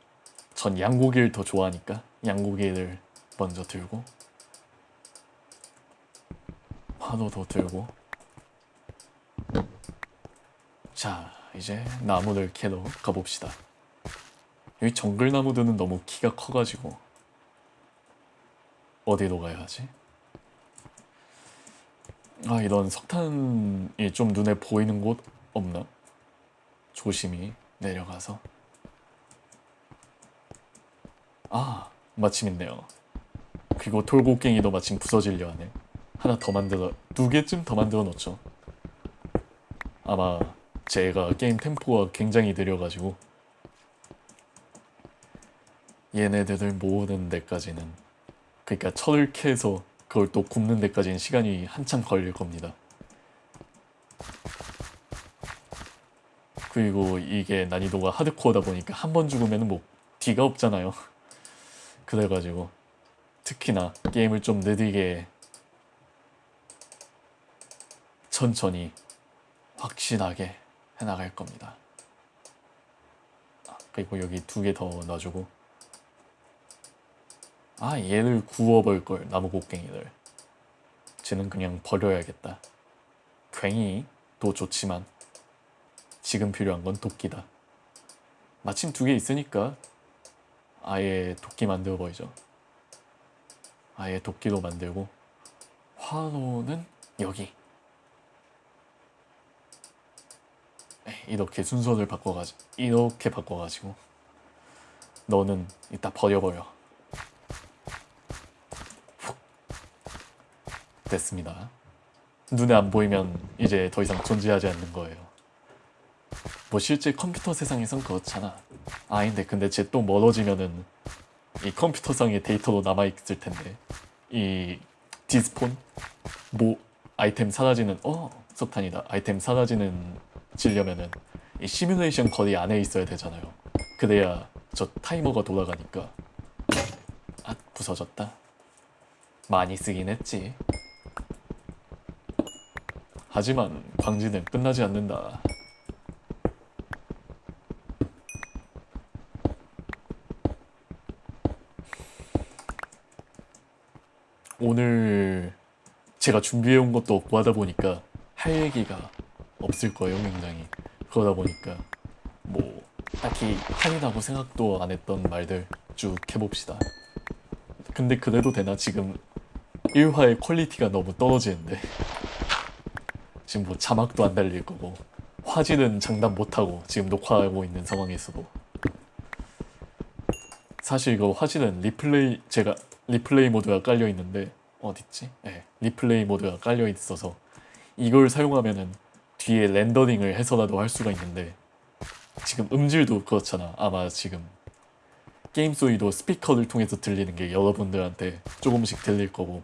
전 양고기를 더 좋아하니까 양고기를 먼저 들고 화도 더 들고 자 이제 나무를 캐러 가봅시다 여기 정글 나무들은 너무 키가 커가지고 어디로 가야 하지? 아 이런 석탄이 좀 눈에 보이는 곳 없나? 조심히 내려가서 아 마침 있네요 그리고 돌고갱이도 마침 부서지려 하네 하나 더 만들어 두 개쯤 더 만들어 놓죠. 아마 제가 게임 템포가 굉장히 느려가지고 얘네들을 모으는 데까지는 그러니까 철을 캐서 그걸 또 굽는 데까지는 시간이 한참 걸릴 겁니다. 그리고 이게 난이도가 하드코어다 보니까 한 번 죽으면 뭐 뒤가 없잖아요. *laughs* 그래가지고 특히나 게임을 좀 느리게 천천히 확실하게 해나갈 겁니다. 아, 그리고 여기 두 개 더 놔주고 아 얘를 구워볼 걸 나무 곡괭이를 쟤는 그냥 버려야겠다. 괭이도 좋지만 지금 필요한 건 도끼다. 마침 두 개 있으니까 아예 도끼 만들어 버리죠. 아예 도끼로 만들고 화로는 여기 에, 이렇게 순서를 바꿔가지고 이렇게 바꿔가지고 너는 이따 버려버려 됐습니다. 눈에 안 보이면 이제 더 이상 존재하지 않는 거예요. 뭐 실제 컴퓨터 세상에선 그렇잖아. 아닌데 근데 쟤 또 멀어지면은 이 컴퓨터상의 데이터로 남아있을 텐데. 이 despawn? 뭐 아이템 사라지는 어 석탄이다. 아이템 사라지는 지려면은 이 시뮬레이션 거리 안에 있어야 되잖아요. 그래야 저 타이머가 돌아가니까. 아 부서졌다. 많이 쓰긴 했지 하지만 광질은 끝나지 않는다. 오늘 제가 준비해온 것도 없고 하다 보니까 할 얘기가 없을 거예요 굉장히. 그러다 보니까 뭐 딱히 하리라고 생각도 안 했던 말들 쭉 해봅시다. 근데 그래도 되나? 지금 1화의 quality가 너무 떨어지는데 지금 뭐 자막도 안 달릴 거고 화질은 장담 못하고 지금 녹화하고 있는 상황에서도. 사실 이거 화질은 리플레이 제가 replay mod가 깔려 있는데 어딨지? 네, replay mod가 깔려 있어서 이걸 사용하면은 뒤에 렌더링을 해서라도 할 수가 있는데 지금 음질도 그렇잖아. 아마 지금 게임 소리도 스피커를 통해서 들리는 게 여러분들한테 조금씩 들릴 거고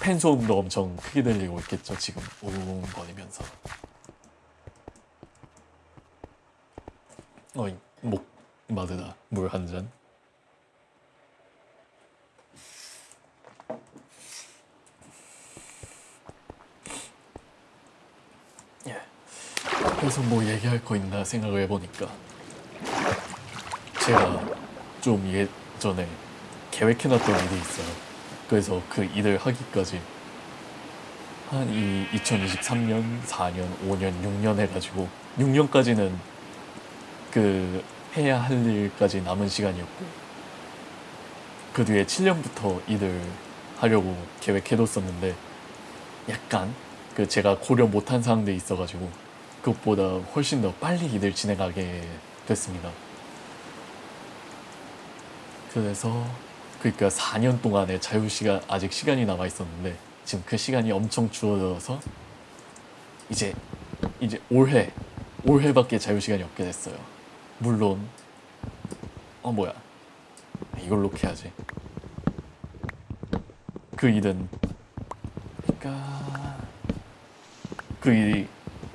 팬 소음도 엄청 크게 들리고 있겠죠 지금. 우웅거리면서. 어이 목 마르다. 물 한 잔. 예. 그래서 뭐 얘기할 거 있나 생각을 해보니까. 제가 좀 예전에 계획해놨던 일이 있어요. 그래서 그 일을 하기까지 한 이 2023년, 4년, 5년, 6년 해가지고 6년까지는 그 해야 할 일까지 남은 시간이었고 그 뒤에 7년부터 일을 하려고 계획해뒀었는데 약간 그 제가 고려 못한 사항들이 있어가지고 그것보다 훨씬 더 빨리 일을 진행하게 됐습니다. 그래서 그러니까 4년 동안의 자유 시간 아직 시간이 남아 있었는데 지금 그 시간이 엄청 줄어들어서 이제 이제 올해 올해밖에 자유 시간이 없게 됐어요. 물론 어 뭐야 이걸로 해야지. 그 일은 그러니까 그 일이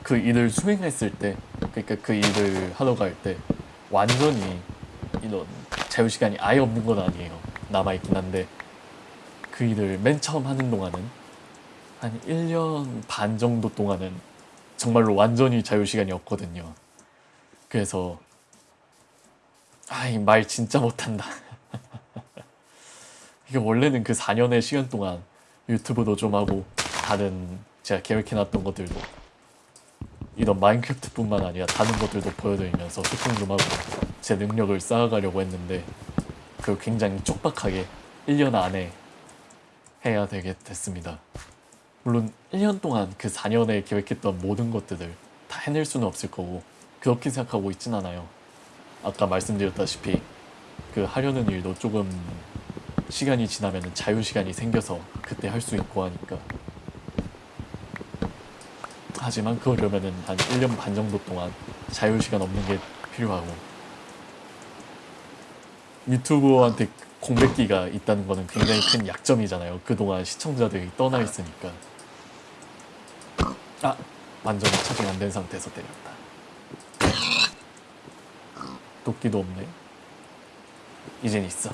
그 일을 수행했을 때 그러니까 그 일을 하러 갈 때 완전히 이런 자유 시간이 아예 없는 건 아니에요. 남아 있긴 한데 그 일을 맨 처음 하는 동안은 한 1년 반 정도 동안은 정말로 완전히 자유 시간이 없거든요. 그래서 아이 말 진짜 못한다. *laughs* 이게 원래는 그 4년의 시간 동안 유튜브도 좀 하고 다른 제가 계획해놨던 것들도 이런 마인크래프트뿐만 아니라 다른 것들도 보여드리면서 소통 좀 하고 제 능력을 쌓아가려고 했는데 그 굉장히 촉박하게 1년 안에 해야 되게 됐습니다. 물론 1년 동안 그 4년에 계획했던 모든 것들을 다 해낼 수는 없을 거고 그렇게 생각하고 있진 않아요. 아까 말씀드렸다시피 그 하려는 일도 조금 시간이 지나면 자유 시간이 생겨서 그때 할 수 있고 하니까 하지만 그러려면은 한 1년 반 정도 동안 자유시간 없는 게 필요하고 유튜버한테 공백기가 있다는 거는 굉장히 큰 약점이잖아요. 그동안 시청자들이 떠나 있으니까. 아! 완전히 차징 안된 상태에서 때렸다. 도끼도 없네. 이젠 있어.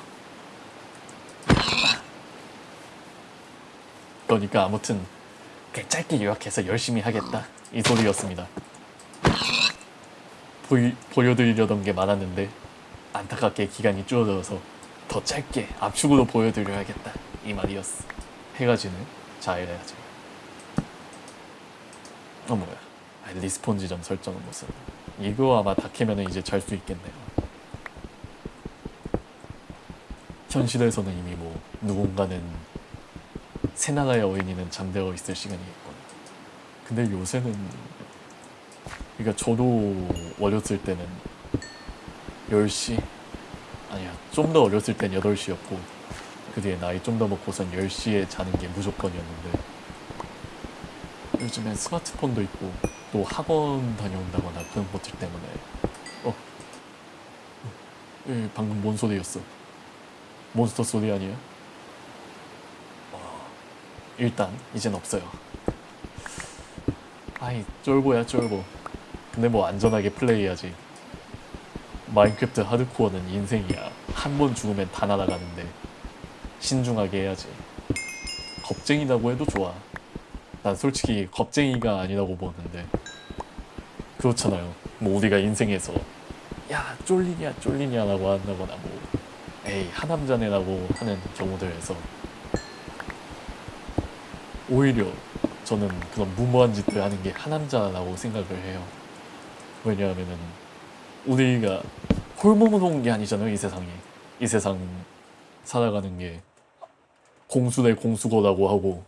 그러니까 아무튼 짧게 요약해서 열심히 하겠다 이 소리였습니다. 보이, 보여드리려던 게 많았는데 안타깝게 기간이 줄어들어서 더 짧게 압축으로 보여드려야겠다 이 말이었어. 해가 지네. 자해야지. 어 뭐야? 아, respawn 지점 설정은 무슨? 이거 아마 다 캐면은 이제 잘 수 있겠네요. 현실에서는 이미 뭐 누군가는 새나라의 어인이는 잠들어 있을 시간이겠거나. 근데 요새는 그러니까 저도 어렸을 때는 10시 아니야 좀 더 어렸을 땐 8시였고 그 뒤에 나이 좀 더 먹고선 10시에 자는 게 무조건이었는데 요즘엔 스마트폰도 있고 또 학원 다녀온다거나 그런 것들 때문에 어? 예, 방금 뭔 소리였어? 몬스터 소리 아니야? 어, 일단 이젠 없어요 아이 쫄보야 쫄보 근데 뭐 안전하게 플레이하지 마인크래프트 하드코어는 인생이야. 한 번 죽으면 다 날아가는데. 신중하게 해야지. 겁쟁이라고 해도 좋아. 난 솔직히 겁쟁이가 아니라고 보는데. 그렇잖아요. 뭐 우리가 인생에서 야 쫄리냐 쫄리냐 라고 한다거나 뭐 에이 하남자네라고 하는 경우들에서 오히려 저는 그런 무모한 짓들 하는 게 하남자라고 생각을 해요. 왜냐하면은 우리가 홀몸으로 온 게 아니잖아요 이 세상에 이 세상 살아가는 게. 공수 대 공수거라고 하고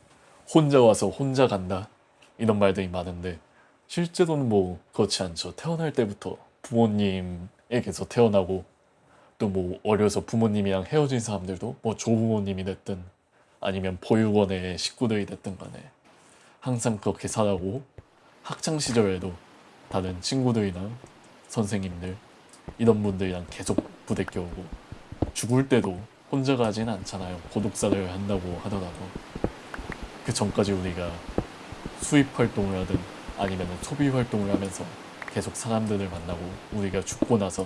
혼자 와서 혼자 간다. 이런 말들이 많은데 실제로는 뭐 그렇지 않죠. 태어날 때부터 부모님에게서 태어나고 또 뭐 어려서 부모님이랑 헤어진 사람들도 뭐 조부모님이 됐든 아니면 보육원의 식구들이 됐든 간에 항상 그렇게 살아고 학창 시절에도 다른 친구들이나 선생님들 이런 분들이랑 계속 부대껴오고 죽을 때도 혼자 가진 않잖아요. 고독사를 한다고 하더라도. 그 전까지 우리가 수입 활동을 하든 아니면 소비 활동을 하면서 계속 사람들을 만나고 우리가 죽고 나서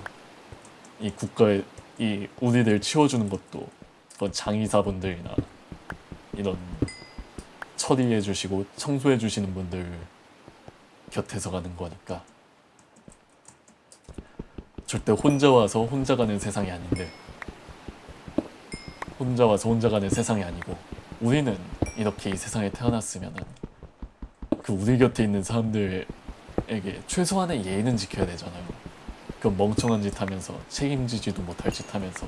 이 국가에 이 우리를 치워주는 것도 그런 장의사분들이나 이런 처리해 주시고 청소해 주시는 분들 곁에서 가는 거니까 절대 혼자 와서 혼자 가는 세상이 아닌데 혼자 와서 혼자 가는 세상이 아니고 우리는 이렇게 이 세상에 태어났으면은 그 우리 곁에 있는 사람들에게 최소한의 예의는 지켜야 되잖아요. 그 멍청한 짓 하면서 책임지지도 못할 짓 하면서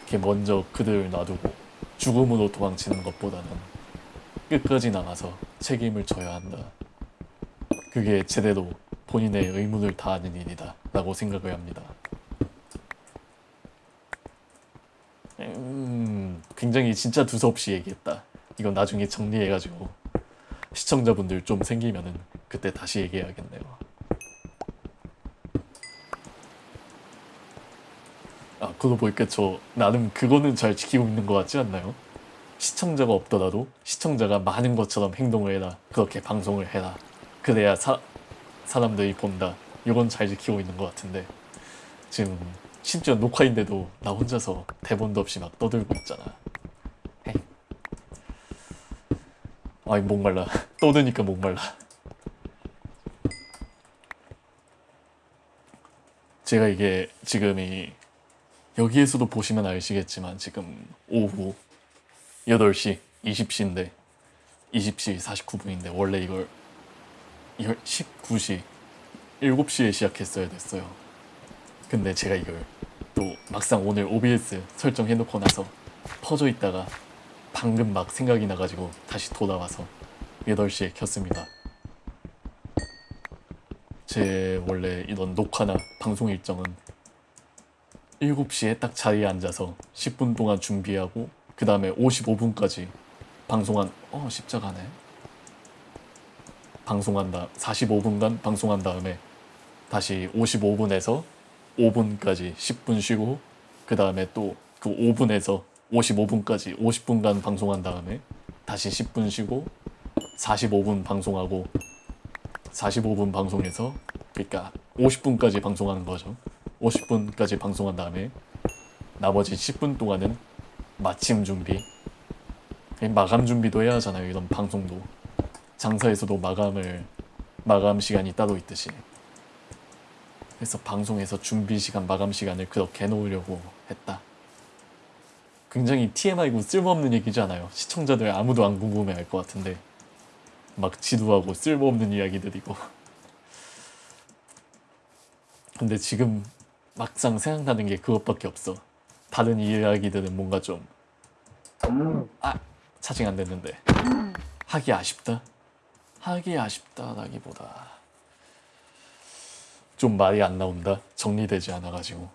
이렇게 먼저 그들을 놔두고 죽음으로 도망치는 것보다는 끝까지 나가서 책임을 져야 한다. 그게 제대로 본인의 의무를 다하는 일이다 라고 생각을 합니다. 음, 굉장히 진짜 두서없이 얘기했다. 이건 나중에 정리해가지고 시청자분들 좀 생기면은 그때 다시 얘기해야겠네요. 아, 그거 보니까 저 나름 그거는 잘 지키고 있는 것 같지 않나요? 시청자가 없더라도 시청자가 많은 것처럼 행동을 해라. 그렇게 방송을 해라. 그래야 사, 사람들이 본다. 이건 잘 지키고 있는 것 같은데 지금 심지어 녹화인데도 나 혼자서 대본도 없이 막 떠들고 있잖아. 헤이. 아이 목말라. *laughs* 떠드니까 목말라. 제가 이게 지금이 여기에서도 보시면 아시겠지만 지금 오후 8시 20시인데 20시 49분인데 원래 이걸 19시 7시에 시작했어야 됐어요. 근데 제가 이걸 또 막상 오늘 OBS 설정해놓고 나서 퍼져 있다가 방금 막 생각이 나가지고 다시 돌아와서 8시에 켰습니다. 제 원래 이런 녹화나 방송 일정은 7시에 딱 자리에 앉아서 10분 동안 준비하고 그 다음에 55분까지 방송한 어 십자가네 방송한다 45분간 방송한 다음에 다시 55분에서 5분까지 10분 쉬고 그 다음에 또 그 5분에서 55분까지 50분간 방송한 다음에 다시 10분 쉬고 45분 방송하고 45분 방송해서 그러니까 50분까지 방송하는 거죠. 50분까지 방송한 다음에 나머지 10분 동안은 마침 준비 마감 준비도 해야 하잖아요. 이런 방송도 장사에서도 마감을 마감 시간이 따로 있듯이 그래서 방송에서 준비 시간 마감 시간을 그렇게 해놓으려고 했다. 굉장히 TMI고 쓸모없는 얘기잖아요. 시청자들 아무도 안 궁금해할 것 같은데 막 지루하고 쓸모없는 이야기들이고 *laughs* 근데 지금 막상 생각나는 게 그것밖에 없어. 다른 이야기들은 뭔가 좀 아, 차징 안 됐는데 하기 아쉽다. 하기 아쉽다라기보다 좀 말이 안 나온다. 정리되지 않아가지고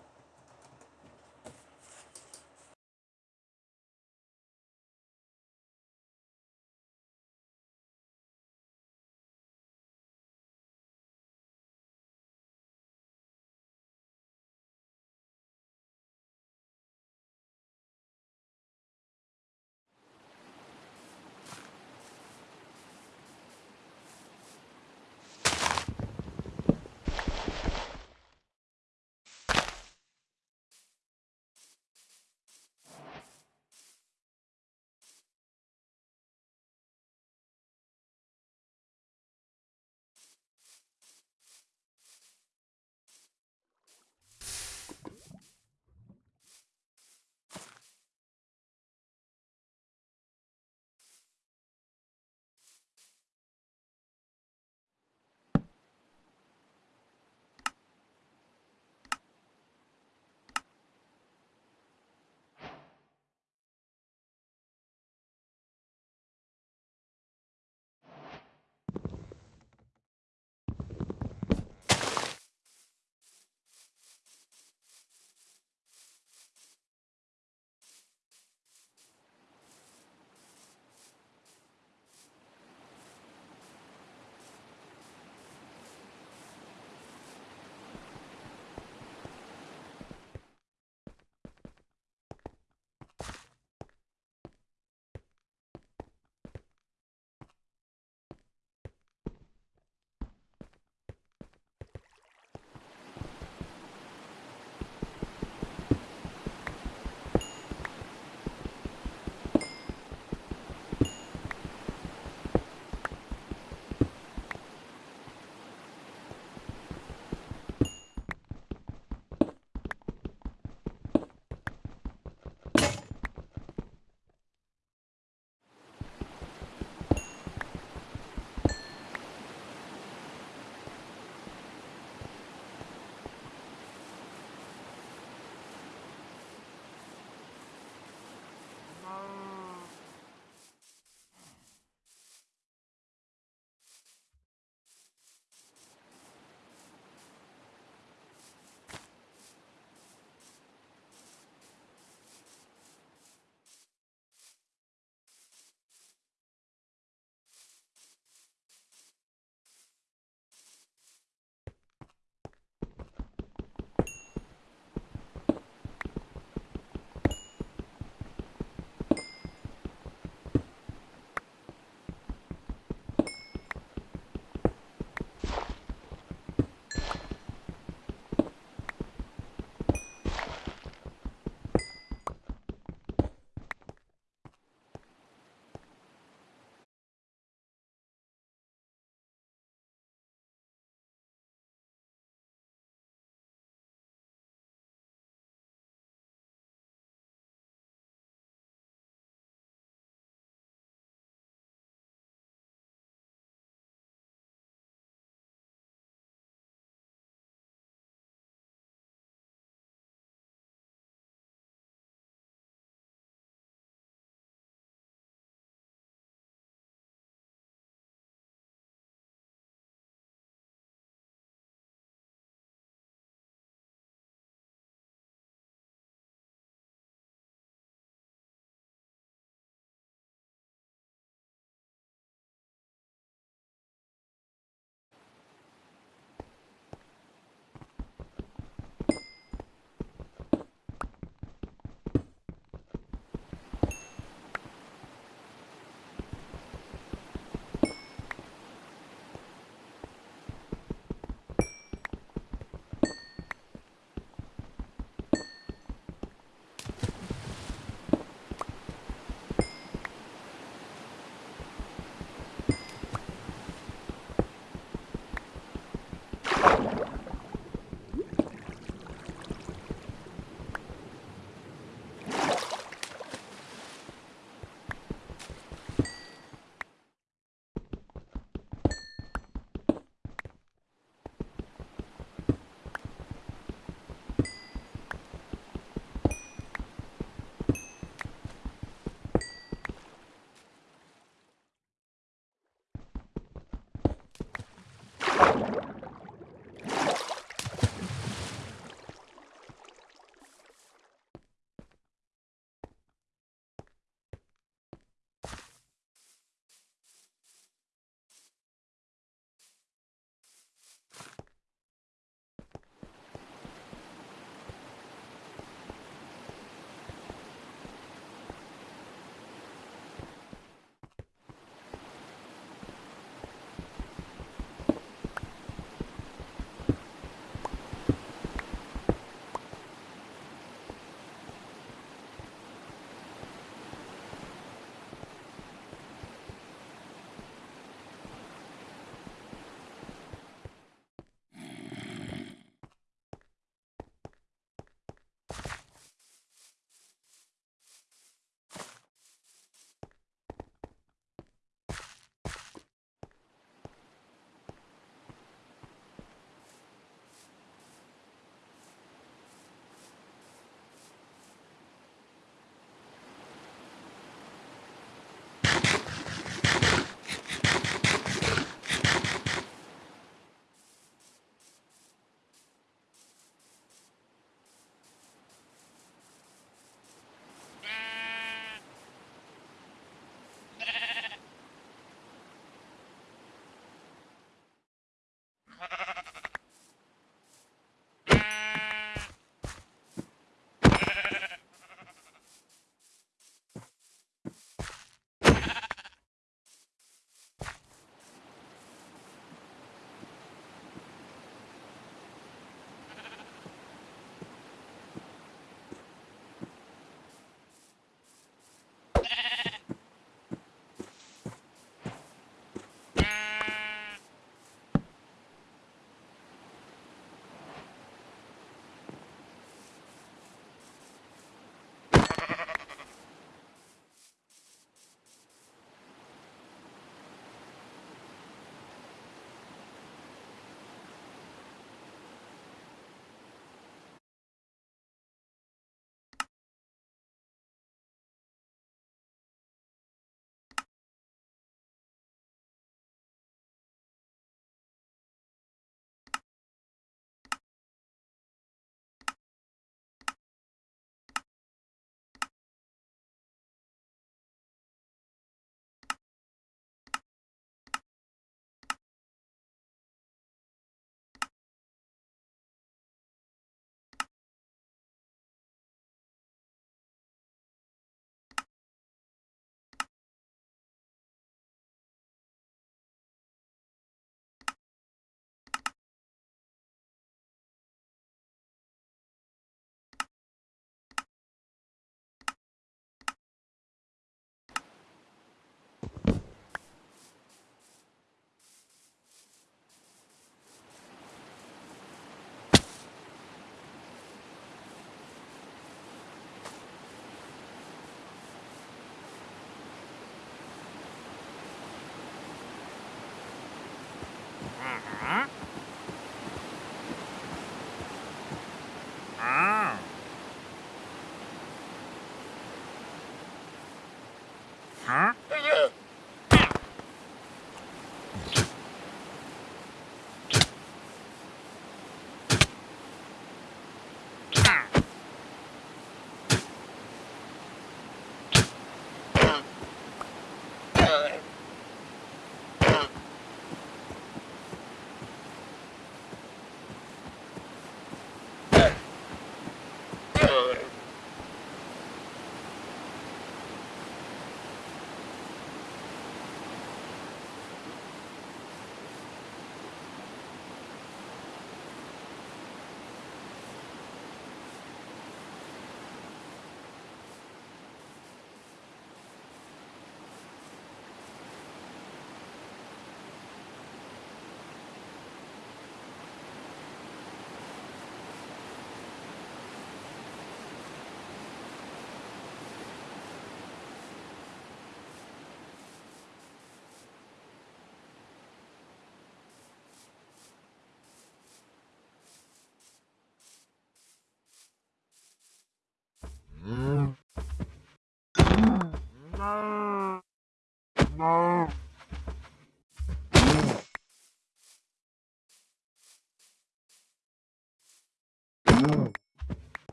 啊？对。